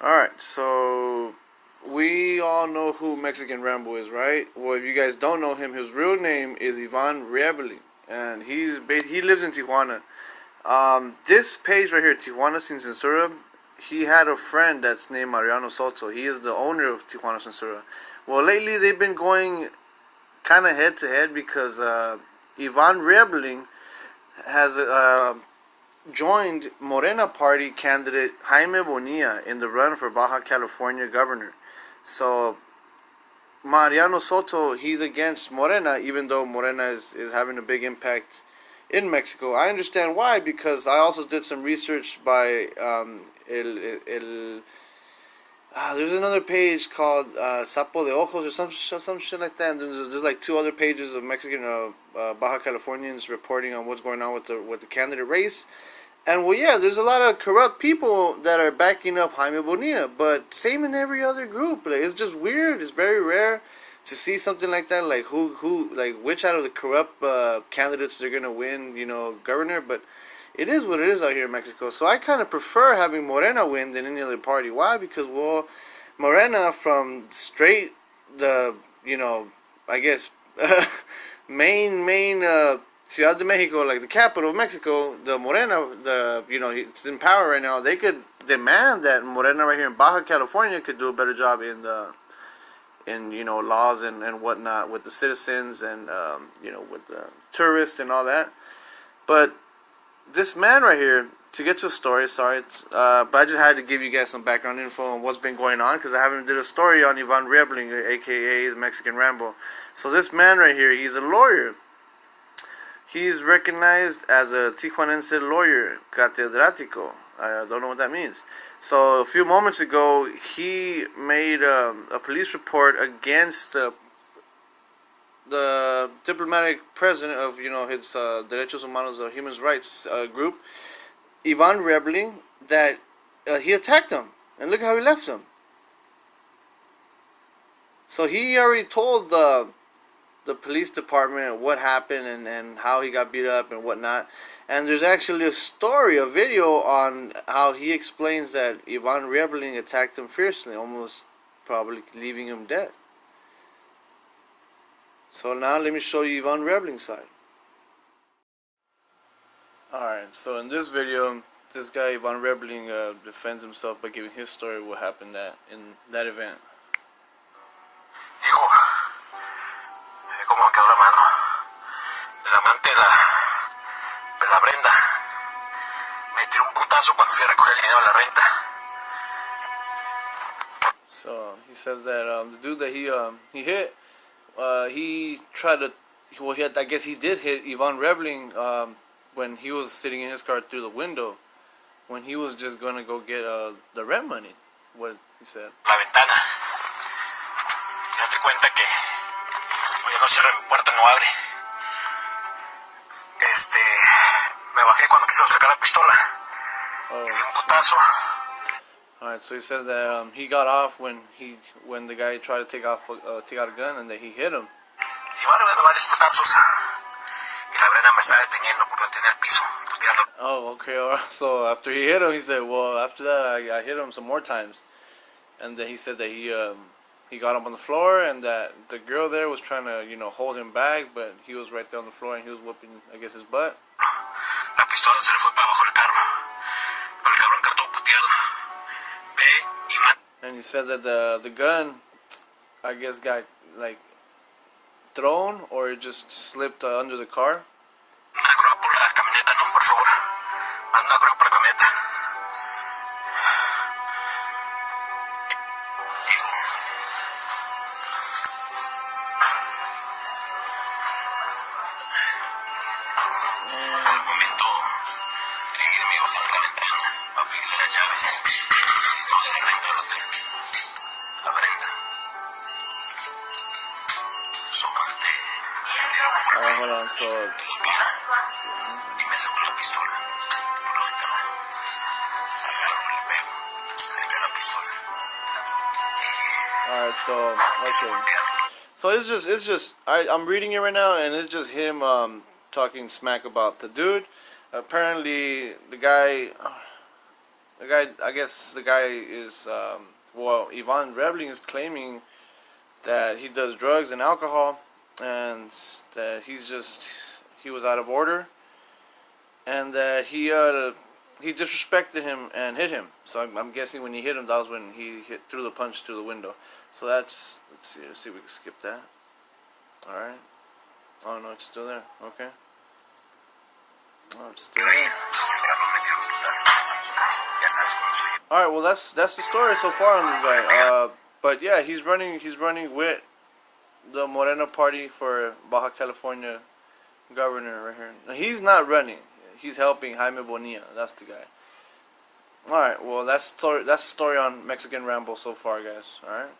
Alright, so we all know who Mexican Rambo is, right? Well, if you guys don't know him, his real name is Ivan Riebling, and he's he lives in Tijuana. Um, this page right here, Tijuana Sin Censura, he had a friend that's named Mariano Soto. He is the owner of Tijuana Censura. Well, lately they've been going kind of head to head because uh, Ivan Riebling has uh, joined Morena Party candidate Jaime Bonilla in the run for Baja California governor. So Mariano Soto, he's against Morena, even though Morena is, is having a big impact in Mexico. I understand why, because I also did some research by um, El, El uh, there's another page called uh, Sapo de Ojos or some some shit like that. And there's, there's like two other pages of Mexican uh, uh, Baja Californians reporting on what's going on with the with the candidate race. And well, yeah, there's a lot of corrupt people that are backing up Jaime Bonilla, but same in every other group. Like, it's just weird. It's very rare to see something like that. Like who, who, like which out of the corrupt uh, candidates are gonna win, you know, governor. But it is what it is out here in Mexico. So I kind of prefer having Morena win than any other party. Why? Because well, Morena from straight the, you know, I guess main main. Uh, Ciudad de Mexico, like the capital of Mexico, the Morena, the you know, it's in power right now. They could demand that Morena right here in Baja California could do a better job in the in you know laws and and whatnot with the citizens and um, you know with the tourists and all that. But this man right here, to get to the story, sorry, uh, but I just had to give you guys some background info on what's been going on because I haven't did a story on Ivan Riebling, aka the Mexican Rambo. So this man right here, he's a lawyer He's recognized as a Tijuanense lawyer, catedrático. I don't know what that means. So a few moments ago, he made um, a police report against diplomatic president of you know his uh, Derechos Humanos, uh, Human Rights uh, group, Ivan Riebling, that uh, he attacked him, and look how he left him. So he already told the the police department what happened and, and how he got beat up and whatnot. And there's actually a story, a video on how he explains that Ivan Riebling attacked him fiercely, almost probably leaving him dead. So now let me show you Ivan Riebling's side. Alright, so in this video, this guy Ivan Riebling uh, defends himself by giving his story what happened that in that event. la, de la Brenda me tiró un putazo cuando fui a recoger el dinero de la renta. So he says that um, the dude that he um, he hit, uh, he tried to, well, he had, I guess he did hit Ivan Riebling um, when he was sitting in his car through the window, when he was just gonna go get uh, the rent money. What he said. La ventana. Date cuenta que, no mi puerta, no abre. este, me bajé cuando quiso sacar la pistola. Oh. Y di un putazo. Alright, so he said that um, he got off when he when the guy tried to take off uh, take out a gun and that he hit him. Y van dando varios putazos. Y la Brenda me está deteniendo por no tener piso. Oh, okay. All right. So after he hit him, he said, "Well, after that, I, I hit him some more times." And then he said that he um, he got up on the floor and that the girl there was trying to, you know, hold him back, but he was right there on the floor and he was whooping, I guess, his butt. And he said that the the gun, I guess, got like thrown or it just slipped uh, under the car. La por favor. Una grúa por la camioneta. y me sacó la pistola por la. Agarro, le pego. una pistola. All right, so okay. So it's just it's just I I'm reading it right now and it's just him um talking smack about the dude. Apparently the guy the guy I guess the guy is um well Ivan Riebling is claiming that he does drugs and alcohol and that he's just he was out of order and that he uh he disrespected him and hit him. So I'm, I'm guessing when he hit him, that was when he hit threw the punch through the window. So that's let's see, let's see if we can skip that. All right. Oh no, it's still there. Okay. Oh, it's still there. All right. Well, that's that's the story so far on this guy. Uh, but yeah, he's running. He's running with the Morena Party for Baja California governor right here. He's not running. He's helping Jaime Bonilla. That's the guy. All right. Well, that's story. That's the story on Mexican Rambo so far, guys. All right.